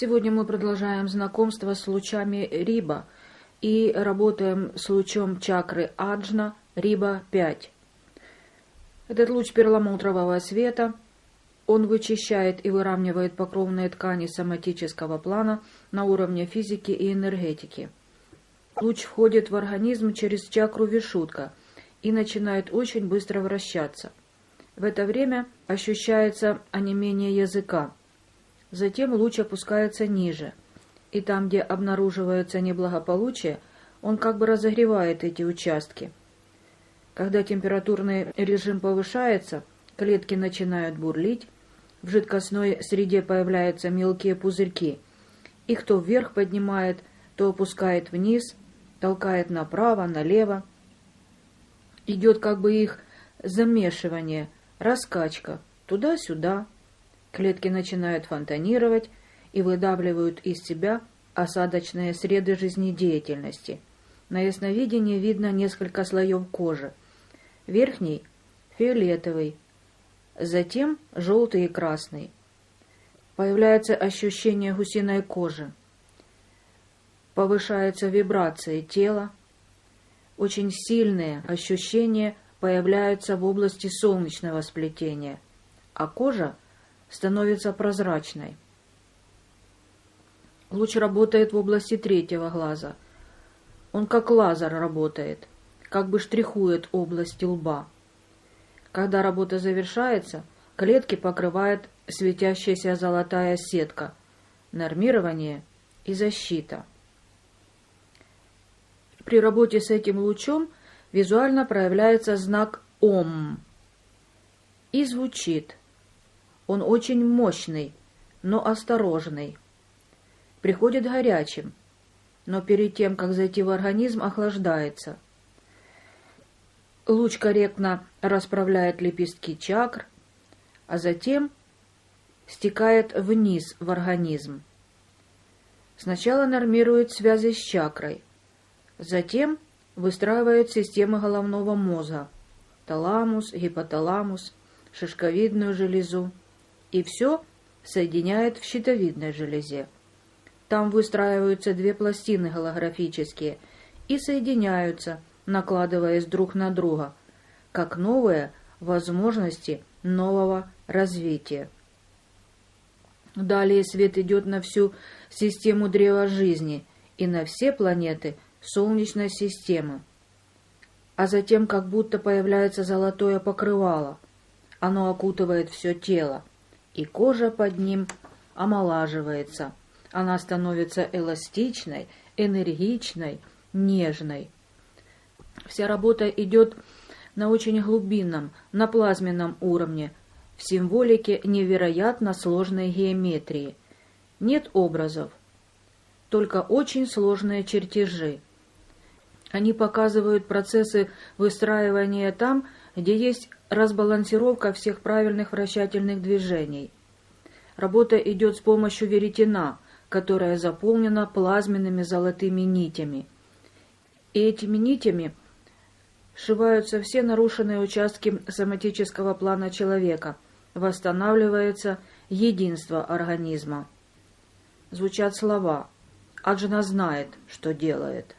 Сегодня мы продолжаем знакомство с лучами Риба и работаем с лучом чакры Аджна Риба-5. Этот луч перламутрового света, он вычищает и выравнивает покровные ткани соматического плана на уровне физики и энергетики. Луч входит в организм через чакру Вишутка и начинает очень быстро вращаться. В это время ощущается онемение языка. Затем луч опускается ниже, и там, где обнаруживается неблагополучие, он как бы разогревает эти участки. Когда температурный режим повышается, клетки начинают бурлить, в жидкостной среде появляются мелкие пузырьки. Их то вверх поднимает, то опускает вниз, толкает направо, налево. Идет как бы их замешивание, раскачка, туда-сюда. Клетки начинают фонтанировать и выдавливают из себя осадочные среды жизнедеятельности. На ясновидении видно несколько слоев кожи. Верхний – фиолетовый, затем желтый и красный. Появляется ощущение гусиной кожи. Повышаются вибрации тела. Очень сильные ощущения появляются в области солнечного сплетения, а кожа становится прозрачной. Луч работает в области третьего глаза. Он как лазер работает, как бы штрихует область лба. Когда работа завершается, клетки покрывает светящаяся золотая сетка, нормирование и защита. При работе с этим лучом визуально проявляется знак ОМ и звучит. Он очень мощный, но осторожный. Приходит горячим, но перед тем, как зайти в организм, охлаждается. Луч корректно расправляет лепестки чакр, а затем стекает вниз в организм. Сначала нормирует связи с чакрой, затем выстраивает системы головного мозга, таламус, гипоталамус, шишковидную железу, и все соединяет в щитовидной железе. Там выстраиваются две пластины голографические и соединяются, накладываясь друг на друга, как новые возможности нового развития. Далее свет идет на всю систему древа жизни и на все планеты – Солнечной системы. А затем как будто появляется золотое покрывало. Оно окутывает все тело, и кожа под ним омолаживается. Она становится эластичной, энергичной, нежной. Вся работа идет на очень глубинном, на плазменном уровне, в символике невероятно сложной геометрии. Нет образов, только очень сложные чертежи. Они показывают процессы выстраивания там, где есть разбалансировка всех правильных вращательных движений. Работа идет с помощью веретена, которая заполнена плазменными золотыми нитями. И этими нитями сшиваются все нарушенные участки соматического плана человека, восстанавливается единство организма. Звучат слова «Аджина знает, что делает».